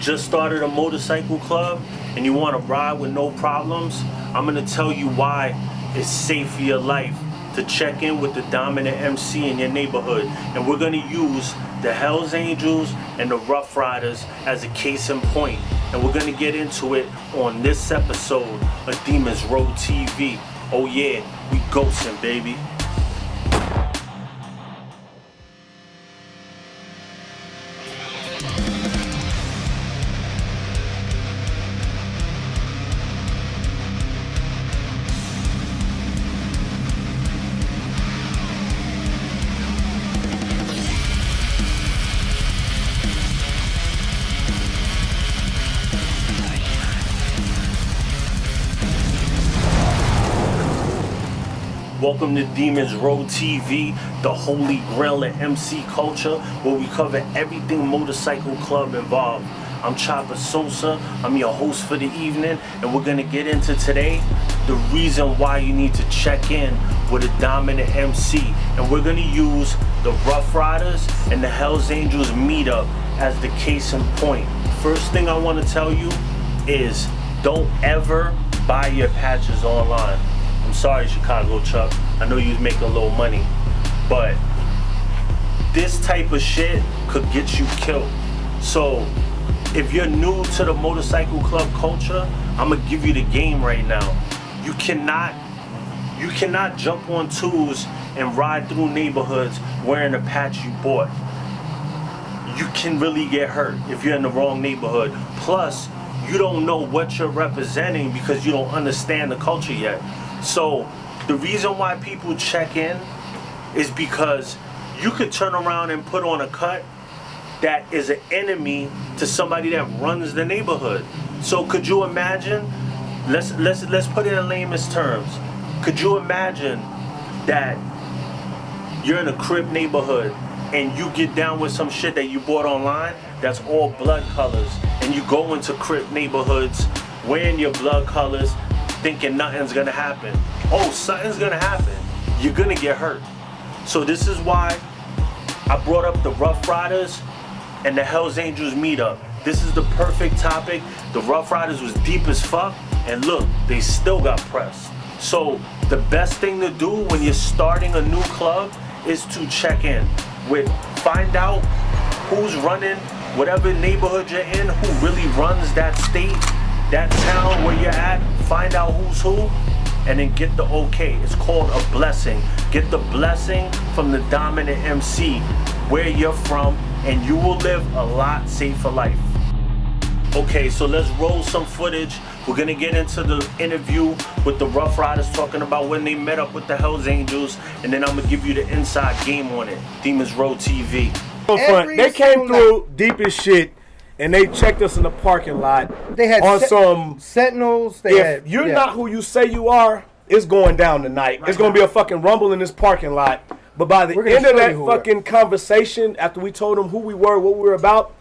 just started a motorcycle club and you want to ride with no problems, I'm going to tell you why it's safe for your life to check in with the dominant MC in your neighborhood. And we're going to use the Hells Angels and the Rough Riders as a case in point. And we're going to get into it on this episode of Demons Road TV. Oh yeah, we ghosting, baby. Welcome to Demons Road TV, the holy grail of MC culture, where we cover everything motorcycle club involved. I'm Chopper Sosa, I'm your host for the evening, and we're gonna get into today the reason why you need to check in with a dominant MC. And we're gonna use the Rough Riders and the Hells Angels meetup as the case in point. First thing I wanna tell you is don't ever buy your patches online. I'm sorry, Chicago Chuck. I know you make a little money, but this type of shit could get you killed. So, if you're new to the motorcycle club culture, I'm gonna give you the game right now. You cannot, you cannot jump on tools and ride through neighborhoods wearing a patch you bought. You can really get hurt if you're in the wrong neighborhood. Plus, you don't know what you're representing because you don't understand the culture yet. So the reason why people check in is because you could turn around and put on a cut that is an enemy to somebody that runs the neighborhood. So could you imagine? Let's let's let's put it in layman's terms. Could you imagine that you're in a Crip neighborhood and you get down with some shit that you bought online that's all blood colors and you go into Crip neighborhoods wearing your blood colors thinking nothing's gonna happen. Oh, something's gonna happen. You're gonna get hurt. So this is why I brought up the Rough Riders and the Hells Angels meetup. This is the perfect topic. The Rough Riders was deep as fuck, and look, they still got pressed. So the best thing to do when you're starting a new club is to check in with find out who's running whatever neighborhood you're in, who really runs that state, that town where you're at, find out who's who, and then get the okay. It's called a blessing. Get the blessing from the dominant MC where you're from, and you will live a lot safer life. Okay, so let's roll some footage. We're gonna get into the interview with the Rough Riders talking about when they met up with the Hells Angels, and then I'm gonna give you the inside game on it. Demons Road TV. Every they came through deep as shit and they checked us in the parking lot. They had on se- some sentinels. They if had, you're yeah. not who you say you are, it's going down tonight. It's going to be a fucking rumble in this parking lot. But by the end of that you who we are. fucking conversation, after we told them who we were, what we were about,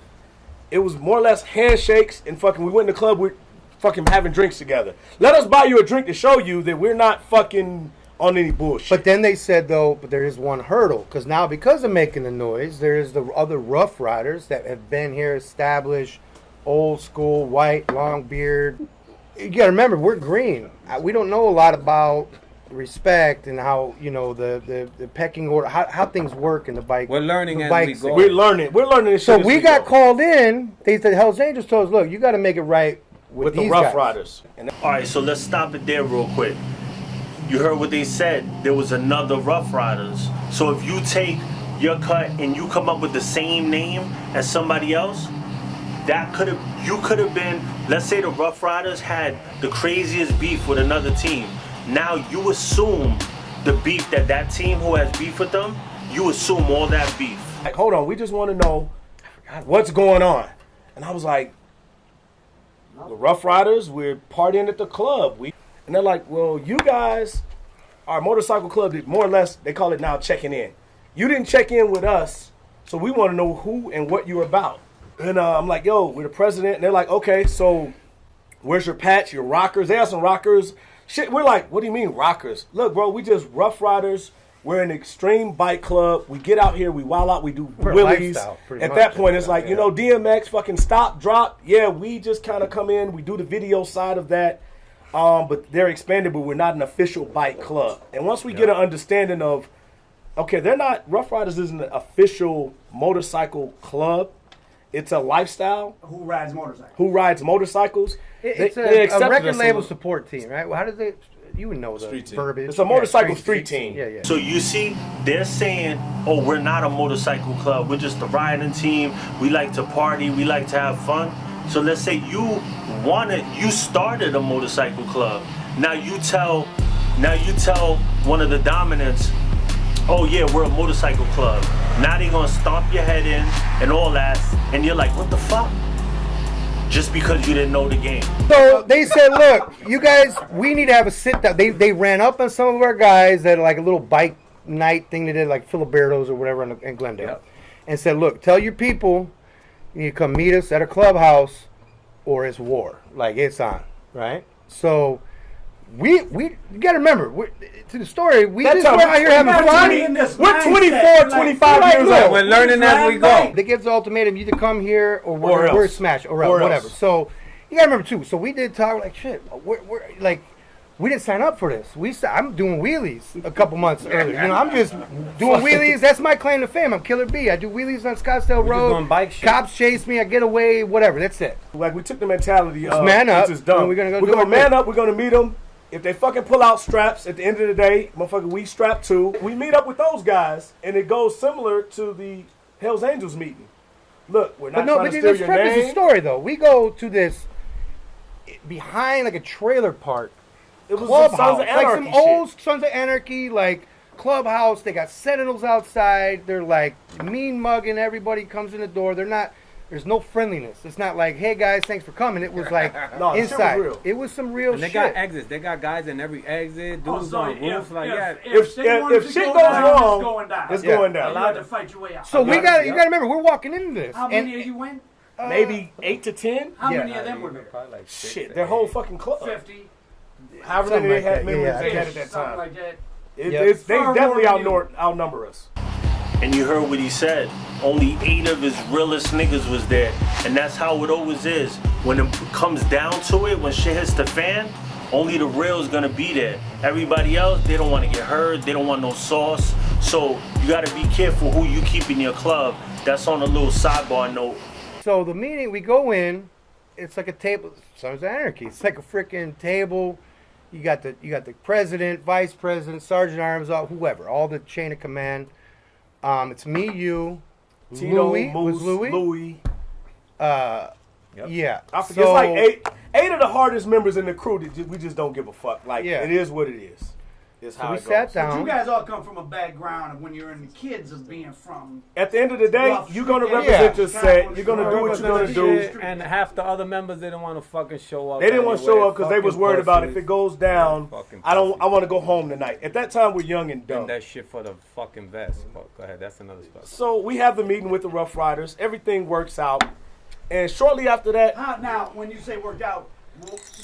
it was more or less handshakes and fucking. We went in the club. We're fucking having drinks together. Let us buy you a drink to show you that we're not fucking on any bullshit. But then they said though, but there is one hurdle because now because of making the noise, there is the other Rough Riders that have been here, established, old school, white, long beard. You got to remember, we're green. We don't know a lot about respect and how you know the the, the pecking order, how, how things work in the bike. We're learning the as bike we go. We're learning. We're learning this So shit. as we got go. called in. They said Hell's Angels told us, look, you got to make it right with, with the Rough guys. Riders. And All right, so let's stop it there real quick. You heard what they said. There was another Rough Riders. So if you take your cut and you come up with the same name as somebody else, that could have you could have been. Let's say the Rough Riders had the craziest beef with another team. Now you assume the beef that that team who has beef with them, you assume all that beef. like, hold on, we just want to know what's going on. And I was like, the Rough Riders, we're partying at the club. We and they're like, well, you guys, our motorcycle club, did more or less, they call it now checking in. You didn't check in with us, so we want to know who and what you're about. And uh, I'm like, yo, we're the president. And they're like, okay, so where's your patch, your rockers? They have some rockers. Shit, we're like, what do you mean rockers? Look, bro, we just Rough Riders We're an extreme bike club. We get out here, we wild out, we do We're a wheelies. At much. that point, it's like Yeah. you know DMX, fucking stop, drop. Yeah, we just kind of come in, we do the video side of that. Um, but they're expanded, but we're not an official bike club. And once we get an understanding of, okay, they're not Rough Riders isn't an official motorcycle club. It's a lifestyle. Who rides motorcycles? Who rides motorcycles? It- They- it's they a, a record label support team, right? Well, how does they? You would know the Street team. verbiage. It's a motorcycle street team. Yeah, yeah. So you see, they're saying, "Oh, we're not a motorcycle club. We're just a riding team. We like to party. We like to have fun." So let's say you wanted, you started a motorcycle club. Now you tell, now you tell one of the dominants, "Oh yeah, we're a motorcycle club." Now they gonna stomp your head in and all that, and you're like, "What the fuck?" Just because you didn't know the game. So they said, "Look, you guys, we need to have a sit down." They they ran up on some of our guys that like a little bike night thing they did, like Filiberto's or whatever in, in Glendale, and said, "Look, tell your people you come meet us at a clubhouse, or it's war. Like it's on, right?" So. We we you gotta remember we, to the story. We That just were out here having We're fun. 20 in this We're mindset, 24, like, 25 Right, years old. We're learning as we go. They give the ultimatum: you either come here or we're, Or we're smash or, else, Or else. whatever. So you gotta remember too. So we did talk like shit. We're, we're like. We didn't sign up for this. We I'm doing wheelies a couple months earlier. You know, I'm just doing wheelies. That's my claim to fame. I'm Killer B. I do wheelies on Scottsdale just Road. doing bike shit. Cops chase me. I get away. Whatever. That's it. Like we took the mentality of man up, It's just dumb. we're gonna go we're gonna man up. We're gonna meet them. If they fucking pull out straps at the end of the day, motherfucker, we strap too. We meet up with those guys, and it goes similar to the Hell's Angels meeting. Look, we're not But no, trying but to steal your preface the name. story though. We go to this behind like a trailer park It was clubhouse, Sons of like some Anarchy old shit. Sons of Anarchy, like clubhouse. They got sentinels outside. They're like mean mugging. Everybody comes in the door. They're not. There's no friendliness. It's not like, hey guys, thanks for coming. It was like No, the shit was inside. real. It was some real And they shit. got exits. They got guys in every exit. Oh, Dudes so on if, roofs. Like, if, yeah. if, If- shit if- wanted if to shit go goes down, wrong, it's going down. It's Yeah. going You down. had to fight your way out. so we Yeah. got. You got to remember, we're walking into this. How and many of you went? Uh, Maybe eight to ten. How Yeah. many of them were there? Probably like six Shit, or their whole fucking club. Fifty. However many like they had members Yeah, they had at that time. like that. It, Yep. it's- they definitely than outnumber, outnumber us. And you heard what he said. Only eight of his realest niggas was there. And that's how it always is. When it comes down to it, when shit hits the fan, only the real is gonna be there. Everybody else, they don't wanna get hurt, they don't want no sauce. So you gotta be careful who you keep in your club. That's on a little sidebar note. So the meeting, we go in. It's like a table. Sons of Anarchy. It's like a freaking table. You got the you got the president, vice president, sergeant arms, all whoever, all the chain of command. Um, it's me, you, Tito, Louis Moose, was Louis. Louis. Uh, yeah. I forget. So- it's like eight, eight of the hardest members in the crew. That we just don't give a fuck. Like Yeah. it is what it is. It's So we it sat down. But you guys all come from a background of when you're in the kids of being from. At the end of the day, Rough you're gonna represent yeah. your set. You're gonna do what you're gonna do. And half the other members didn't want to fucking show up. They didn't want to show up because they was worried about if it goes down. Fucking I don't. I want to go home tonight. At that time, we're young and dumb. And that shit for the fucking vest. Fuck, go ahead. That's another stuff. So we have the meeting with the Rough Riders. Everything works out, and shortly after that, How, now, when you say worked out,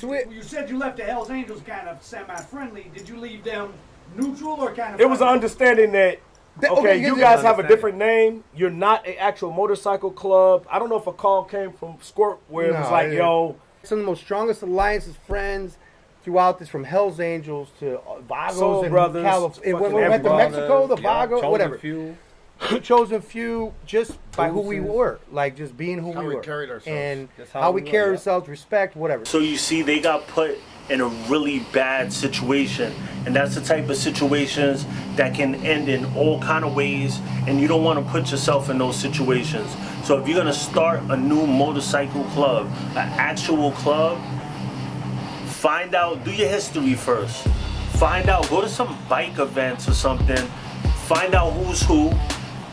well, you said you left the Hell's Angels kind of semi-friendly. Did you leave them neutral or kind of? it was an understanding that okay, okay, you you guys have a different name. You're not an actual motorcycle club. I don't know if a call came from Squirt where it was like, it- yo, Some of the most strongest alliances, friends throughout this, from Hell's Angels to uh, Vagos Soul and Brothers, California. When fucking we went to. Mexico, the Yeah, Vago, chosen whatever. Few. chosen few just by who we were, like just being who How we we were, carried ourselves. and Just how, how we we were, carry ourselves, respect, whatever. So you see, they got put in a really bad situation, and that's the type of situations that can end in all kind of ways, and you don't want to put yourself in those situations. So if you're gonna start a new motorcycle club, an actual club, find out, do your history first. Find out, go to some bike events or something. Find out who's who.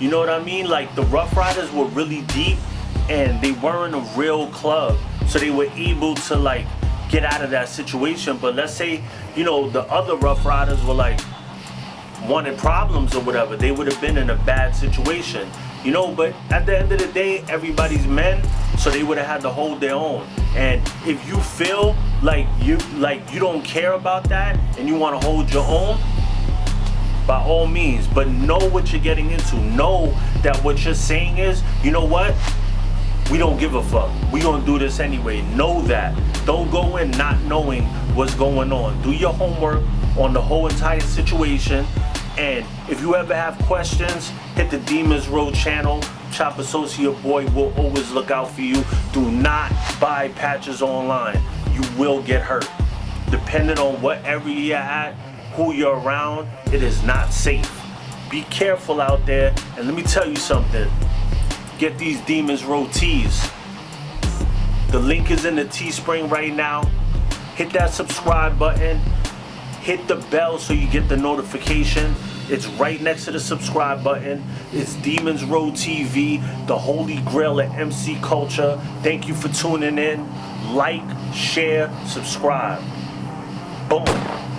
You know what I mean? Like the Rough Riders were really deep and they weren't a real club. So they were able to like get out of that situation. But let's say, you know, the other Rough Riders were like wanted problems or whatever, they would have been in a bad situation. You know, but at the end of the day, everybody's men, so they would have had to hold their own. And if you feel like you like you don't care about that and you want to hold your own, by all means, but know what you're getting into. Know that what you're saying is, you know what? We don't give a fuck. We gonna do this anyway. Know that. Don't go in not knowing what's going on. Do your homework on the whole entire situation. And if you ever have questions, hit the Demons Road channel. Chopper Sosa Boy will always look out for you. Do not buy patches online. You will get hurt. Depending on what area you're at, who you're around, it is not safe. Be careful out there. And let me tell you something. Get these Demons tees. The link is in the Teespring right now. Hit that subscribe button. Hit the bell so you get the notification. It's right next to the subscribe button. It's Demons Road TV, the holy grail of MC culture. Thank you for tuning in. Like, share, subscribe. Boom.